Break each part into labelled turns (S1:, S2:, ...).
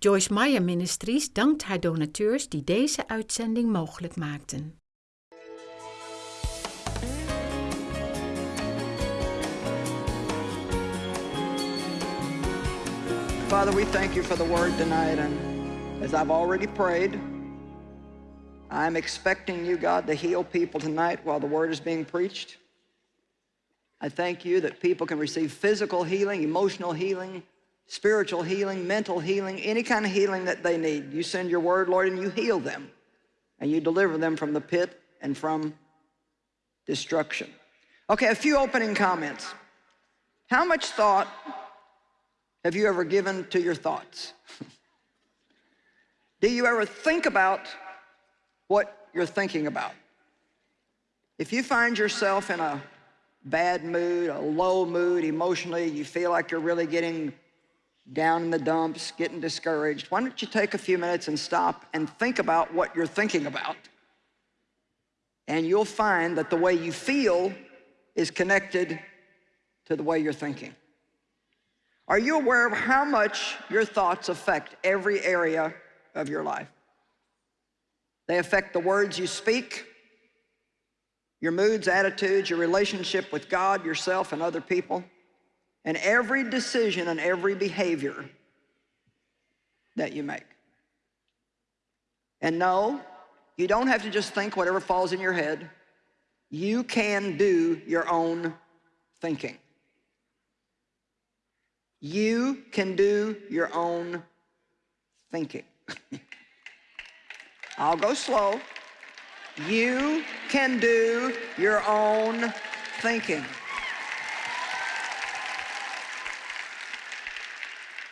S1: Joyce Meyer Ministries dankt haar donateurs die deze uitzending mogelijk maakten.
S2: Father, we thank you for the word tonight. And as I've already prayed, I'm expecting you, God, to heal people tonight while the word is being preached. I thank you that people can receive physical healing, emotional healing, spiritual healing, mental healing, any kind of healing that they need. You send your word, Lord, and you heal them. And you deliver them from the pit and from destruction. Okay, a few opening comments. How much thought have you ever given to your thoughts? Do you ever think about what you're thinking about? If you find yourself in a bad mood, a low mood emotionally, you feel like you're really getting down in the dumps, getting discouraged, why don't you take a few minutes and stop and think about what you're thinking about? And you'll find that the way you feel is connected to the way you're thinking. Are you aware of how much your thoughts affect every area of your life? They affect the words you speak, your moods, attitudes, your relationship with God, yourself, and other people, and every decision and every behavior that you make. And no, you don't have to just think whatever falls in your head. You can do your own thinking. You can do your own thinking. I'll go slow. You can do your own thinking.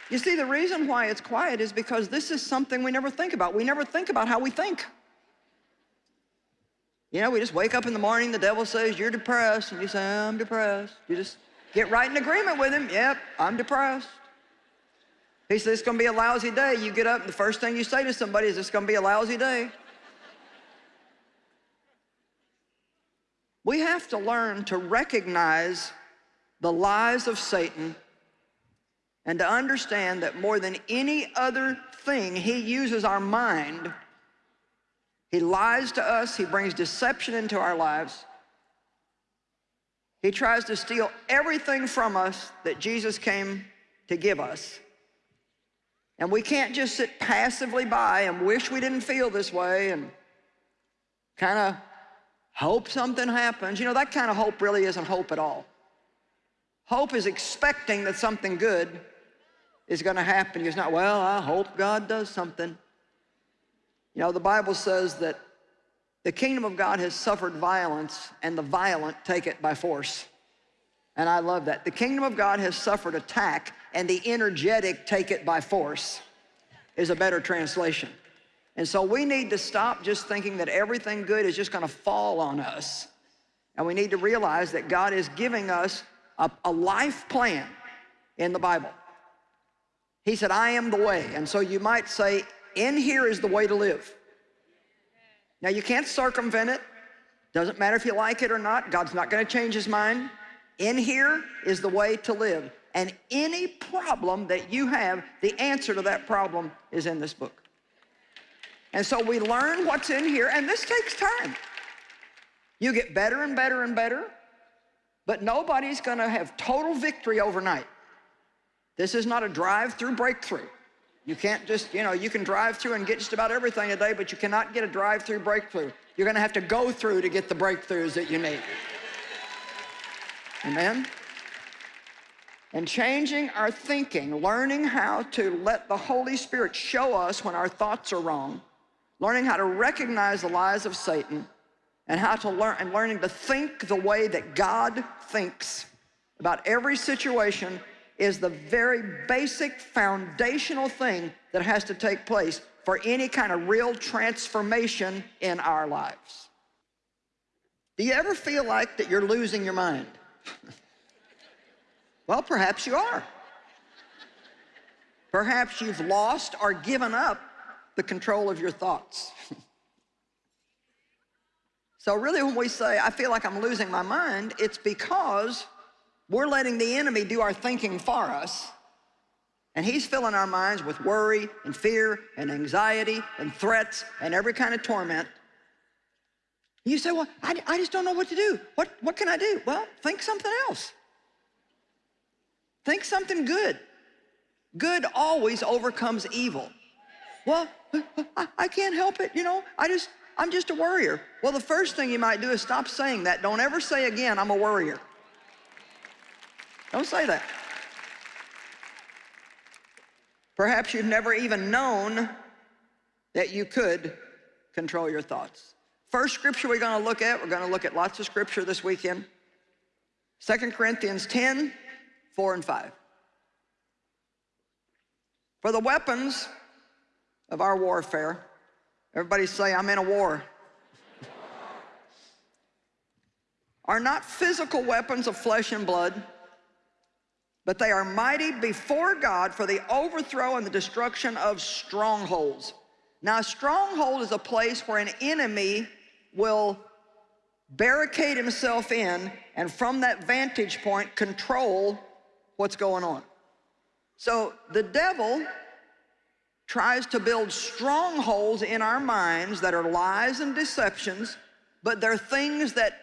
S2: You see, the reason why it's quiet is because this is something we never think about. We never think about how we think. You know, we just wake up in the morning, the devil says, you're depressed, and you say, I'm depressed. You just get right in agreement with him. Yep, I'm depressed. He says, it's gonna be a lousy day. You get up, and the first thing you say to somebody is, it's gonna be a lousy day. We have to learn to recognize the lies of Satan and to understand that more than any other thing, he uses our mind. He lies to us, he brings deception into our lives. He tries to steal everything from us that Jesus came to give us. And we can't just sit passively by and wish we didn't feel this way and kind of hope something happens. You know, that kind of hope really isn't hope at all. Hope is expecting that something good is going to happen. It's not, well, I hope God does something. You know, the Bible says that the kingdom of God has suffered violence and the violent take it by force. And I love that. The kingdom of God has suffered attack and the energetic take it by force is a better translation. And so we need to stop just thinking that everything good is just gonna fall on us. And we need to realize that God is giving us a, a life plan in the Bible. He said, I am the way. And so you might say, in here is the way to live. Now you can't circumvent it. Doesn't matter if you like it or not. God's not gonna change his mind. In here is the way to live. And any problem that you have, the answer to that problem is in this book. And so we learn what's in here, and this takes time. You get better and better and better, but nobody's gonna have total victory overnight. This is not a drive-through breakthrough. You can't just, you know, you can drive through and get just about everything today, but you cannot get a drive-through breakthrough. You're gonna have to go through to get the breakthroughs that you need. Amen? And changing our thinking, learning how to let the Holy Spirit show us when our thoughts are wrong, learning how to recognize the lies of Satan and how to learn and learning to think the way that God thinks about every situation is the very basic foundational thing that has to take place for any kind of real transformation in our lives. Do you ever feel like that you're losing your mind? well, perhaps you are. Perhaps you've lost or given up the control of your thoughts. so really when we say, I feel like I'm losing my mind, it's because we're letting the enemy do our thinking for us. And he's filling our minds with worry and fear and anxiety and threats and every kind of torment. You say, well, I, I just don't know what to do. What, what can I do? Well, think something else. Think something good. Good always overcomes evil. Well, I, I can't help it, you know, I just, I'm just a worrier. Well, the first thing you might do is stop saying that. Don't ever say again, I'm a worrier. Don't say that. Perhaps you've never even known that you could control your thoughts. First scripture we're going to look at, we're going to look at lots of scripture this weekend. 2 Corinthians 10, 4 and 5. For the weapons of our warfare, everybody say, I'm in a war, are not physical weapons of flesh and blood, but they are mighty before God for the overthrow and the destruction of strongholds. Now, a stronghold is a place where an enemy will barricade himself in and from that vantage point control what's going on. So the devil tries to build strongholds in our minds that are lies and deceptions, but they're things that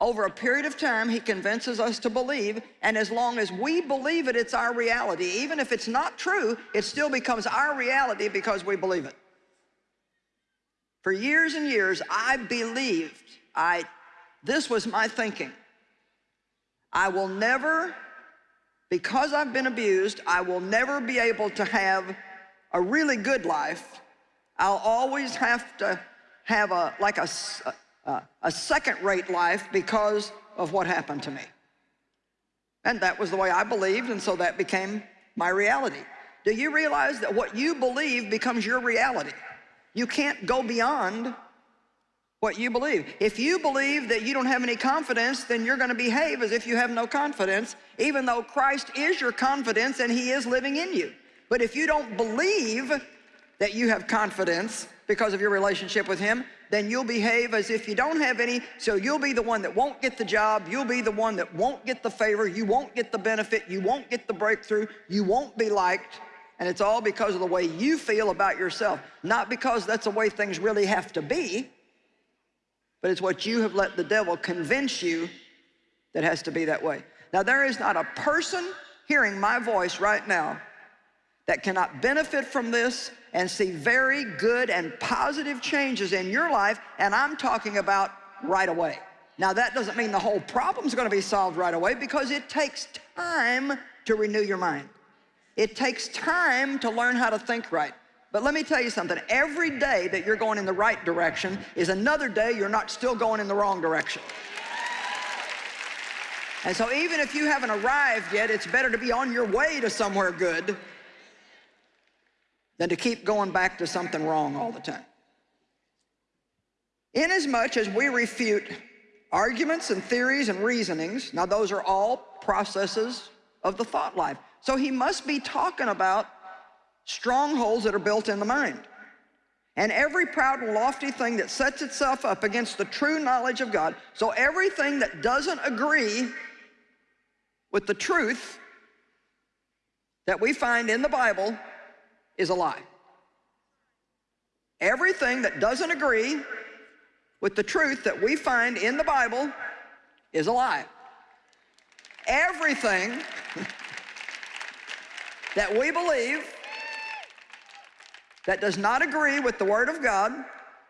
S2: over a period of time, he convinces us to believe, and as long as we believe it, it's our reality. Even if it's not true, it still becomes our reality because we believe it. For years and years, I believed, I, this was my thinking. I will never, because I've been abused, I will never be able to have a really good life. I'll always have to have a, like a, uh, a second-rate life because of what happened to me. And that was the way I believed, and so that became my reality. Do you realize that what you believe becomes your reality? You can't go beyond what you believe. If you believe that you don't have any confidence, then you're gonna behave as if you have no confidence, even though Christ is your confidence and he is living in you. But if you don't believe that you have confidence because of your relationship with him, then you'll behave as if you don't have any, so you'll be the one that won't get the job, you'll be the one that won't get the favor, you won't get the benefit, you won't get the breakthrough, you won't be liked, and it's all because of the way you feel about yourself. Not because that's the way things really have to be, but it's what you have let the devil convince you that has to be that way. Now, there is not a person hearing my voice right now that cannot benefit from this and see very good and positive changes in your life, and I'm talking about right away. Now that doesn't mean the whole problem's gonna be solved right away because it takes time to renew your mind. It takes time to learn how to think right. But let me tell you something, every day that you're going in the right direction is another day you're not still going in the wrong direction. And so even if you haven't arrived yet, it's better to be on your way to somewhere good than to keep going back to something wrong all the time. Inasmuch as we refute arguments and theories and reasonings, now those are all processes of the thought life. So he must be talking about strongholds that are built in the mind. And every proud and lofty thing that sets itself up against the true knowledge of God. So everything that doesn't agree with the truth that we find in the Bible is a lie. Everything that doesn't agree with the truth that we find in the Bible is a lie. Everything that we believe that does not agree with the Word of God,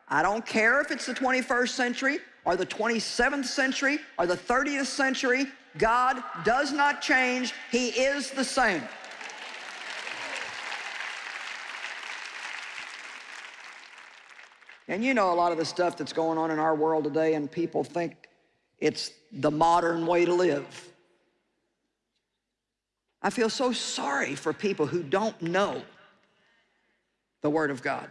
S2: I don't care if it's the 21st century or the 27th century or the 30th century, God does not change. He is the same. And you know a lot of the stuff that's going on in our world today and people think it's the modern way to live. I feel so sorry for people who don't know the Word of God.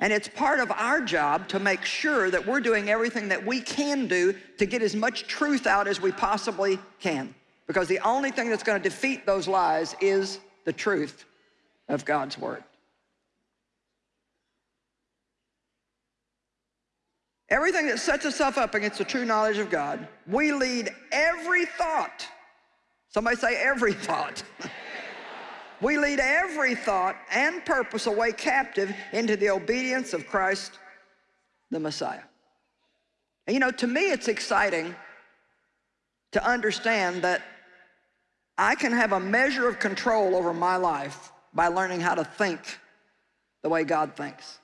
S2: And it's part of our job to make sure that we're doing everything that we can do to get as much truth out as we possibly can. Because the only thing that's going to defeat those lies is the truth of God's Word. Everything that sets itself up against the true knowledge of God, we lead every thought. Somebody say every thought. we lead every thought and purpose away captive into the obedience of Christ the Messiah. And you know, to me, it's exciting to understand that I can have a measure of control over my life by learning how to think the way God thinks.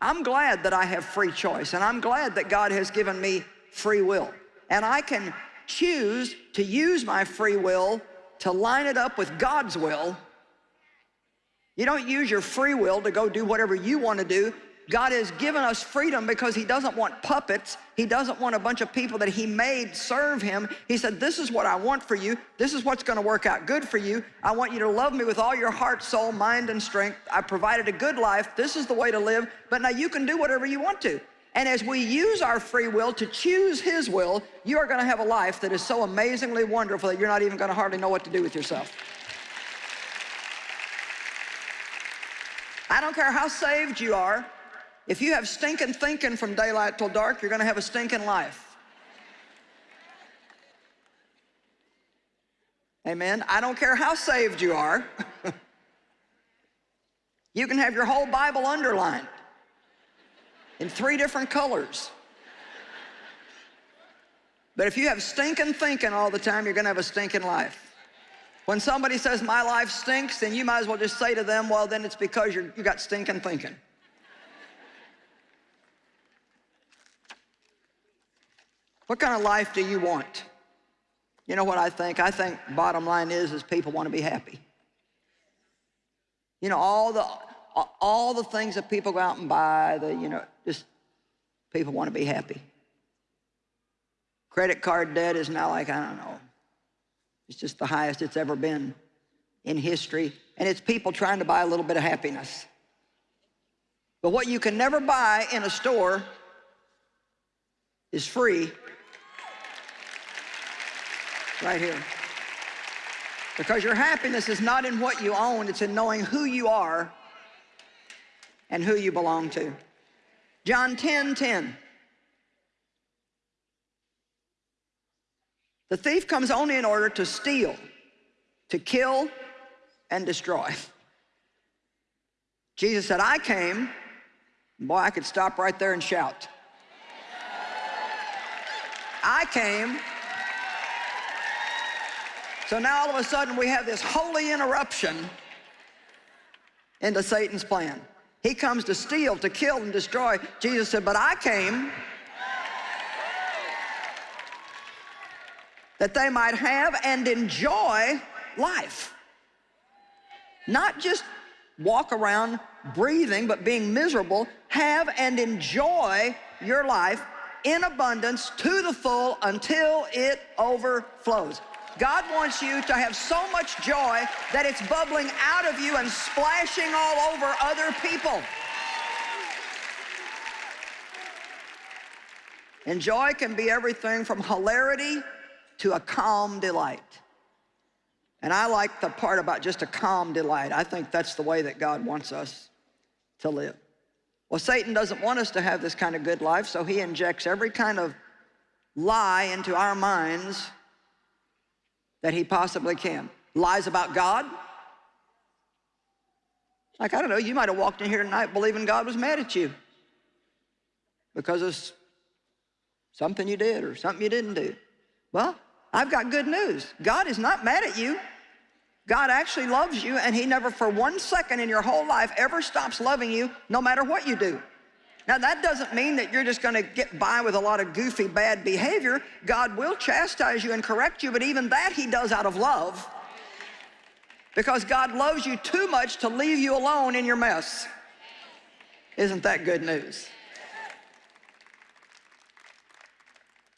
S2: I'm glad that I have free choice, and I'm glad that God has given me free will. And I can choose to use my free will to line it up with God's will. You don't use your free will to go do whatever you want to do. God has given us freedom because he doesn't want puppets. He doesn't want a bunch of people that he made serve him. He said, this is what I want for you. This is what's gonna work out good for you. I want you to love me with all your heart, soul, mind, and strength. I provided a good life. This is the way to live. But now you can do whatever you want to. And as we use our free will to choose his will, you are gonna have a life that is so amazingly wonderful that you're not even gonna hardly know what to do with yourself. I don't care how saved you are. If you have stinking thinking from daylight till dark, you're going to have a stinking life. Amen. I don't care how saved you are. you can have your whole Bible underlined in three different colors. But if you have stinking thinking all the time, you're going to have a stinking life. When somebody says, my life stinks, then you might as well just say to them, well, then it's because you you got stinking thinking. What kind of life do you want? You know what I think? I think bottom line is, is people want to be happy. You know, all the, all the things that people go out and buy, the, you know, just people want to be happy. Credit card debt is now like, I don't know, it's just the highest it's ever been in history. And it's people trying to buy a little bit of happiness. But what you can never buy in a store is free right here. Because your happiness is not in what you own, it's in knowing who you are and who you belong to. John 10, 10. The thief comes only in order to steal, to kill, and destroy. Jesus said, I came, boy, I could stop right there and shout. I came so now all of a sudden we have this holy interruption into Satan's plan. He comes to steal, to kill, and destroy. Jesus said, but I came that they might have and enjoy life. Not just walk around breathing, but being miserable. Have and enjoy your life in abundance to the full until it overflows. God wants you to have so much joy that it's bubbling out of you and splashing all over other people. And joy can be everything from hilarity to a calm delight. And I like the part about just a calm delight. I think that's the way that God wants us to live. Well, Satan doesn't want us to have this kind of good life, so he injects every kind of lie into our minds that he possibly can. Lies about God. Like, I don't know, you might have walked in here tonight believing God was mad at you because of something you did or something you didn't do. Well, I've got good news. God is not mad at you. God actually loves you and he never for one second in your whole life ever stops loving you no matter what you do. Now that doesn't mean that you're just gonna get by with a lot of goofy bad behavior. God will chastise you and correct you, but even that he does out of love. Because God loves you too much to leave you alone in your mess. Isn't that good news?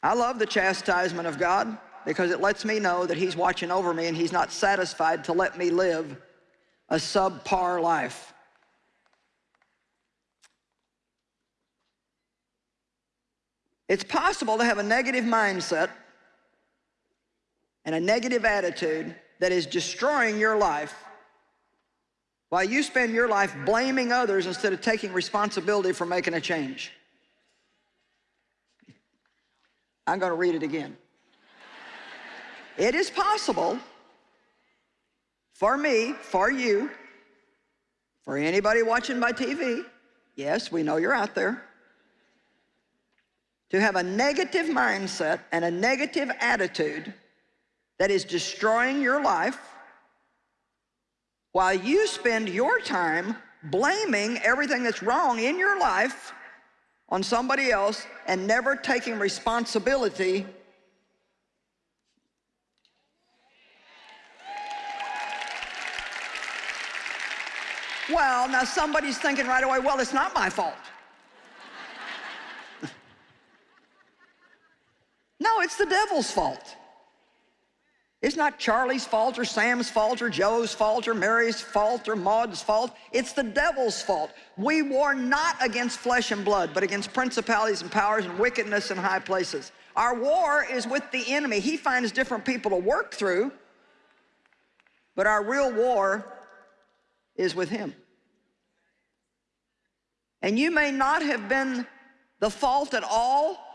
S2: I love the chastisement of God because it lets me know that he's watching over me and he's not satisfied to let me live a subpar life. It's possible to have a negative mindset and a negative attitude that is destroying your life while you spend your life blaming others instead of taking responsibility for making a change. I'm going to read it again. It is possible for me, for you, for anybody watching by TV, yes, we know you're out there, to have a negative mindset and a negative attitude that is destroying your life while you spend your time blaming everything that's wrong in your life on somebody else and never taking responsibility Well, now somebody's thinking right away, well, it's not my fault. No, it's the devil's fault. It's not Charlie's fault or Sam's fault or Joe's fault or Mary's fault or Maud's fault. It's the devil's fault. We war not against flesh and blood, but against principalities and powers and wickedness in high places. Our war is with the enemy. He finds different people to work through, but our real war is with him. And you may not have been the fault at all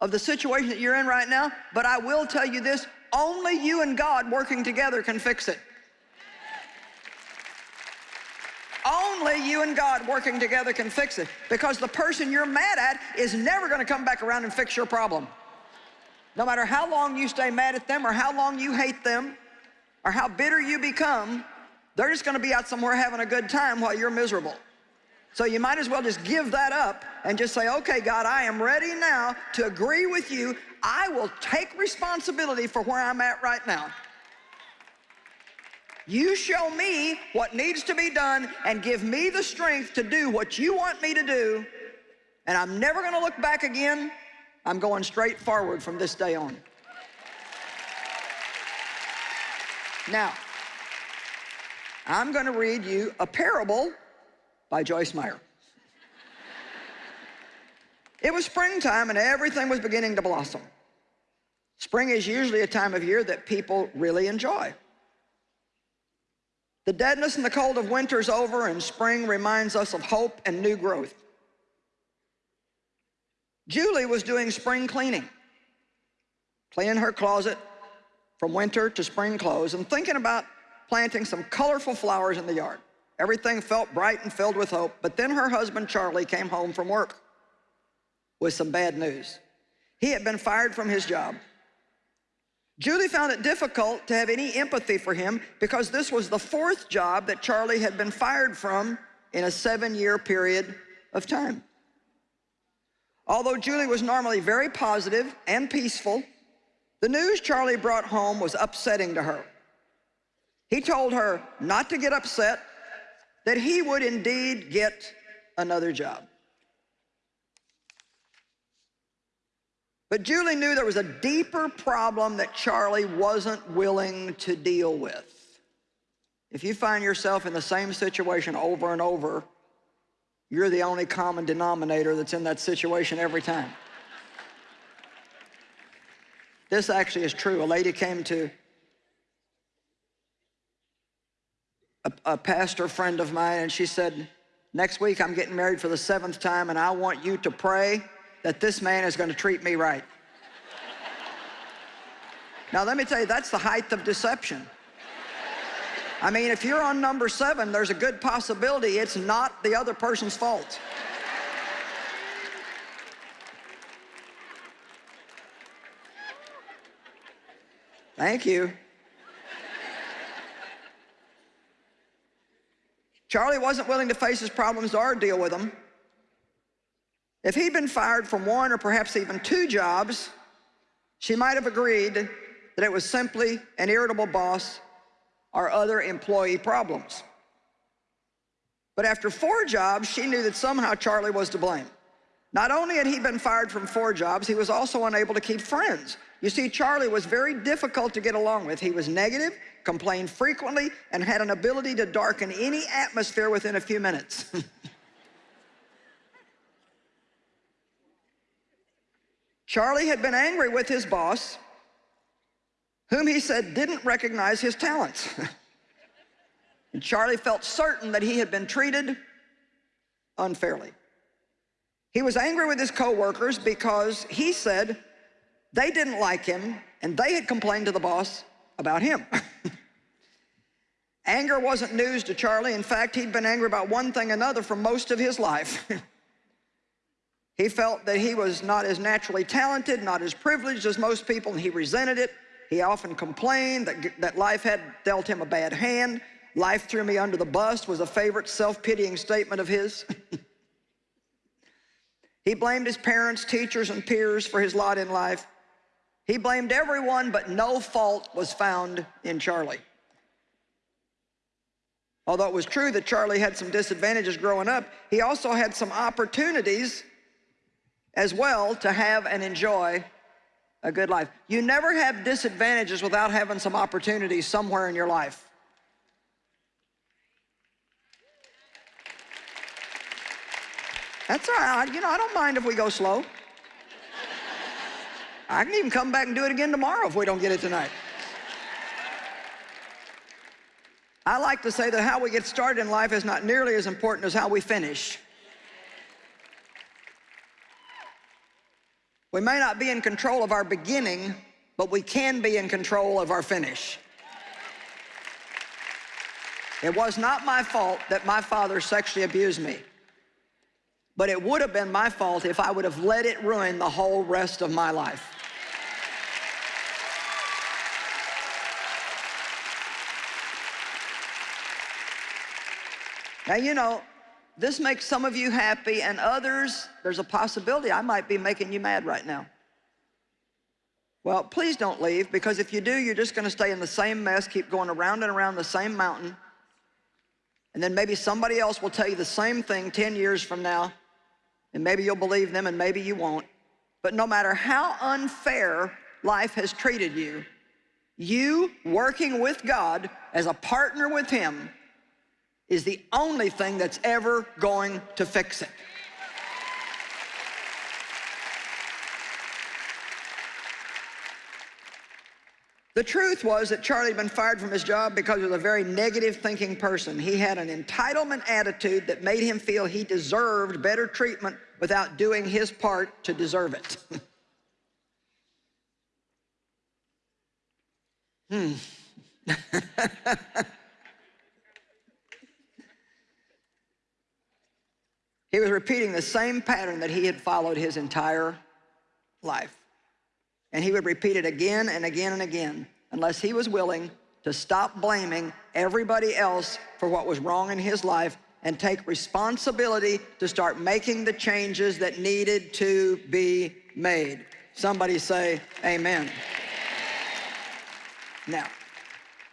S2: of the situation that you're in right now, but I will tell you this, only you and God working together can fix it. Only you and God working together can fix it because the person you're mad at is never going to come back around and fix your problem. No matter how long you stay mad at them or how long you hate them or how bitter you become, they're just going to be out somewhere having a good time while you're miserable. So you might as well just give that up and just say, okay, God, I am ready now to agree with you. I will take responsibility for where I'm at right now. You show me what needs to be done and give me the strength to do what you want me to do. And I'm never going to look back again. I'm going straight forward from this day on. Now, I'm going to read you a parable by Joyce Meyer. it was springtime and everything was beginning to blossom. Spring is usually a time of year that people really enjoy. The deadness and the cold of winter is over and spring reminds us of hope and new growth. Julie was doing spring cleaning, cleaning her closet from winter to spring clothes and thinking about planting some colorful flowers in the yard. Everything felt bright and filled with hope. But then her husband, Charlie, came home from work with some bad news. He had been fired from his job. Julie found it difficult to have any empathy for him because this was the fourth job that Charlie had been fired from in a seven-year period of time. Although Julie was normally very positive and peaceful, the news Charlie brought home was upsetting to her. He told her not to get upset that he would indeed get another job. But Julie knew there was a deeper problem that Charlie wasn't willing to deal with. If you find yourself in the same situation over and over, you're the only common denominator that's in that situation every time. This actually is true. A lady came to a, a pastor friend of mine, and she said, next week I'm getting married for the seventh time, and I want you to pray that this man is going to treat me right. now, let me tell you, that's the height of deception. I mean, if you're on number seven, there's a good possibility it's not the other person's fault. Thank you. Charlie wasn't willing to face his problems or deal with them. If he'd been fired from one or perhaps even two jobs, she might have agreed that it was simply an irritable boss or other employee problems. But after four jobs, she knew that somehow Charlie was to blame. Not only had he been fired from four jobs, he was also unable to keep friends. You see, Charlie was very difficult to get along with. He was negative, complained frequently, and had an ability to darken any atmosphere within a few minutes. Charlie had been angry with his boss, whom he said didn't recognize his talents. and Charlie felt certain that he had been treated unfairly. He was angry with his coworkers because he said they didn't like him and they had complained to the boss about him. Anger wasn't news to Charlie. In fact, he'd been angry about one thing another for most of his life. he felt that he was not as naturally talented, not as privileged as most people, and he resented it. He often complained that, that life had dealt him a bad hand. Life threw me under the bus was a favorite self-pitying statement of his. he blamed his parents, teachers, and peers for his lot in life. He blamed everyone, but no fault was found in Charlie. Although it was true that Charlie had some disadvantages growing up, he also had some opportunities as well to have and enjoy a good life. You never have disadvantages without having some opportunities somewhere in your life. That's all right. You know, I don't mind if we go slow. I can even come back and do it again tomorrow if we don't get it tonight. I like to say that how we get started in life is not nearly as important as how we finish. We may not be in control of our beginning, but we can be in control of our finish. It was not my fault that my father sexually abused me. But it would have been my fault if I would have let it ruin the whole rest of my life. Now, you know, this makes some of you happy and others, there's a possibility I might be making you mad right now. Well, please don't leave because if you do, you're just gonna stay in the same mess, keep going around and around the same mountain. And then maybe somebody else will tell you the same thing 10 years from now and maybe you'll believe them and maybe you won't. But no matter how unfair life has treated you, you working with God as a partner with Him is the only thing that's ever going to fix it. The truth was that Charlie had been fired from his job because he was a very negative thinking person. He had an entitlement attitude that made him feel he deserved better treatment without doing his part to deserve it. hmm. he was repeating the same pattern that he had followed his entire life. And he would repeat it again and again and again unless he was willing to stop blaming everybody else for what was wrong in his life and take responsibility to start making the changes that needed to be made. Somebody say amen. Now,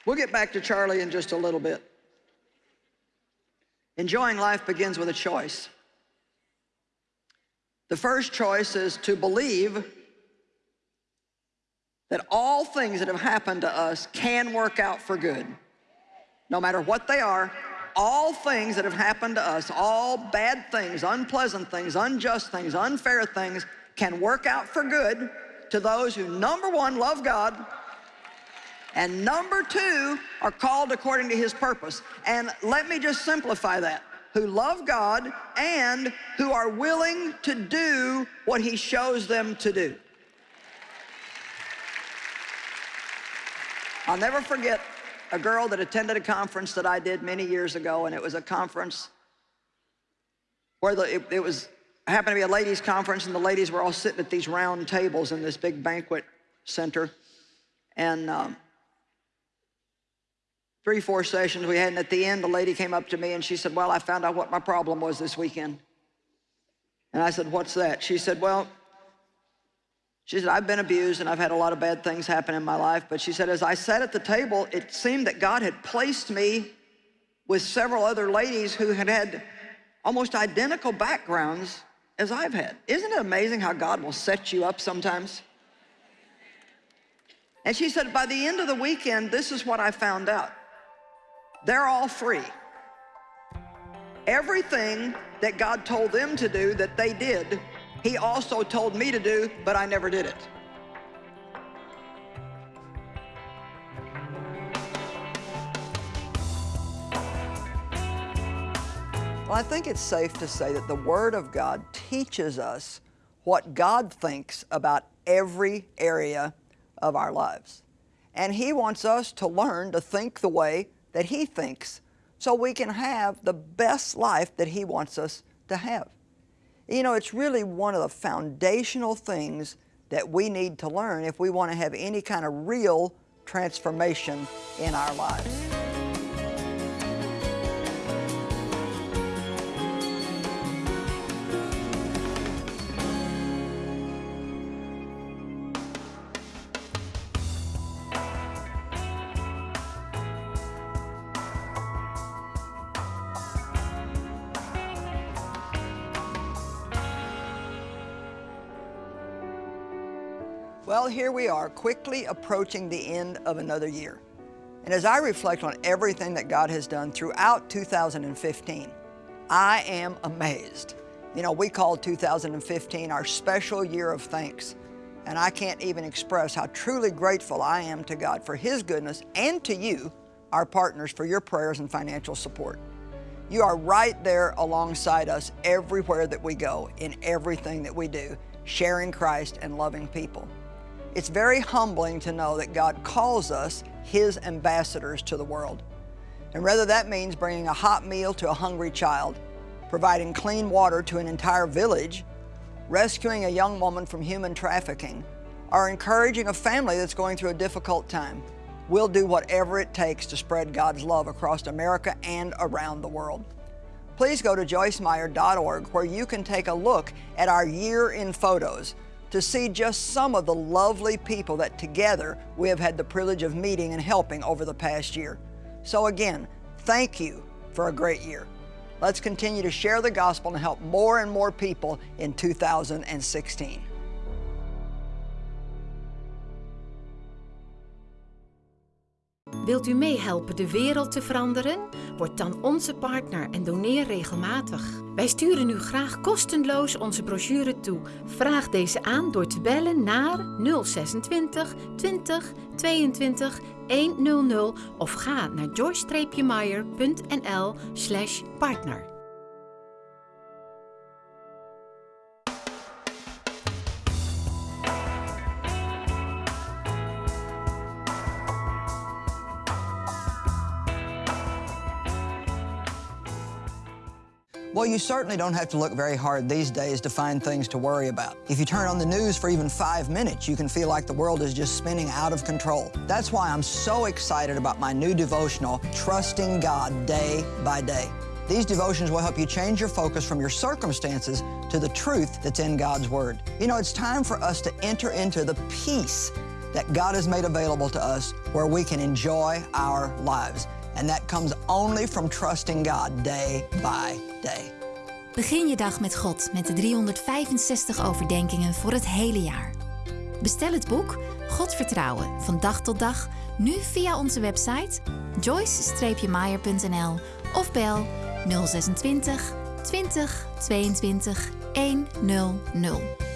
S2: we'll get back to Charlie in just a little bit. Enjoying life begins with a choice. The first choice is to believe that all things that have happened to us can work out for good. No matter what they are, all things that have happened to us, all bad things, unpleasant things, unjust things, unfair things, can work out for good to those who, number one, love God, and number two, are called according to his purpose. And let me just simplify that. Who love God and who are willing to do what he shows them to do. I'll never forget a girl that attended a conference that I did many years ago, and it was a conference where the, it, it was happened to be a ladies' conference, and the ladies were all sitting at these round tables in this big banquet center. And um, three, four sessions we had, and at the end, the lady came up to me and she said, well, I found out what my problem was this weekend. And I said, what's that? She said, well, she said, I've been abused and I've had a lot of bad things happen in my life. But she said, as I sat at the table, it seemed that God had placed me with several other ladies who had had almost identical backgrounds as I've had. Isn't it amazing how God will set you up sometimes? And she said, by the end of the weekend, this is what I found out. They're all free. Everything that God told them to do that they did, he also told me to do, but I never did it. Well, I think it's safe to say that the Word of God teaches us what God thinks about every area of our lives. And He wants us to learn to think the way that He thinks so we can have the best life that He wants us to have. You know, it's really one of the foundational things that we need to learn if we want to have any kind of real transformation in our lives. Here we are, quickly approaching the end of another year. And as I reflect on everything that God has done throughout 2015, I am amazed. You know, we called 2015 our special year of thanks. And I can't even express how truly grateful I am to God for His goodness and to you, our partners, for your prayers and financial support. You are right there alongside us everywhere that we go, in everything that we do, sharing Christ and loving people. It's very humbling to know that God calls us His ambassadors to the world. And whether that means bringing a hot meal to a hungry child, providing clean water to an entire village, rescuing a young woman from human trafficking, or encouraging a family that's going through a difficult time, we'll do whatever it takes to spread God's love across America and around the world. Please go to joycemeyer.org where you can take a look at our year in photos to see just some of the lovely people that together we have had the privilege of meeting and helping over the past year. So again, thank you for a great year. Let's continue to share the gospel and help more and more people in 2016.
S1: Wilt u meehelpen de wereld te veranderen? Word dan onze partner en doneer regelmatig. Wij sturen u graag kostenloos onze brochure toe. Vraag deze aan door te bellen naar 026 20 22 100 of ga naar joyce-meyer.nl
S2: Well, you certainly don't have to look very hard these days to find things to worry about. If you turn on the news for even five minutes, you can feel like the world is just spinning out of control. That's why I'm so excited about my new devotional, Trusting God Day by Day. These devotions will help you change your focus from your circumstances to the truth that's in God's Word. You know, it's time for us to enter into the peace that God has made available to us where we can enjoy our lives. And that comes only from trusting God day by day.
S3: Begin je dag met God met de 365 overdenkingen voor het hele jaar. Bestel het boek God vertrouwen van dag tot dag nu via onze website joyce-meyer.nl of bel 026 20 22 100.